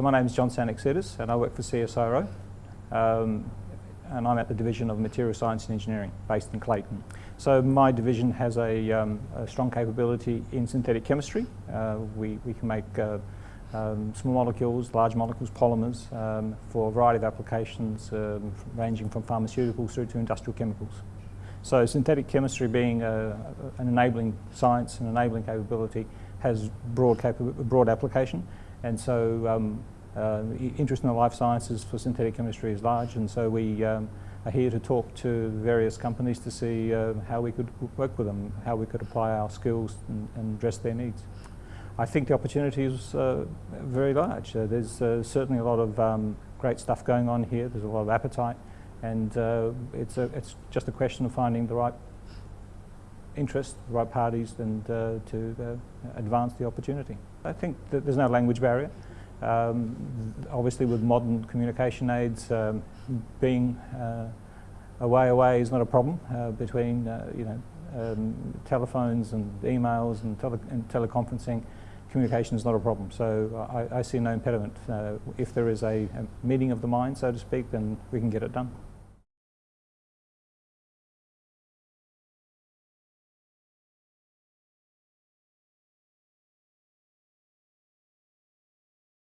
So my name is John Tsanaktsidis and I work for CSIRO um, and I'm at the Division of Material Science and Engineering based in Clayton. So my division has a, um, a strong capability in synthetic chemistry. Uh, we, we can make uh, um, small molecules, large molecules, polymers um, for a variety of applications um, ranging from pharmaceuticals through to industrial chemicals. So synthetic chemistry being a, an enabling science, an enabling capability, has broad, broad application. And so um, uh, interest in the life sciences for synthetic chemistry is large. And so we um, are here to talk to various companies to see uh, how we could work with them, how we could apply our skills and, and address their needs. I think the opportunity is uh, very large. Uh, there's uh, certainly a lot of um, great stuff going on here. There's a lot of appetite and uh, it's, a, it's just a question of finding the right interest, the right parties and uh, to uh, advance the opportunity. I think that there's no language barrier. Um, obviously with modern communication aids, um, being uh, away away is not a problem uh, between uh, you know, um, telephones and emails and, tele and teleconferencing communication is not a problem. So I, I see no impediment. Uh, if there is a, a meeting of the mind, so to speak, then we can get it done.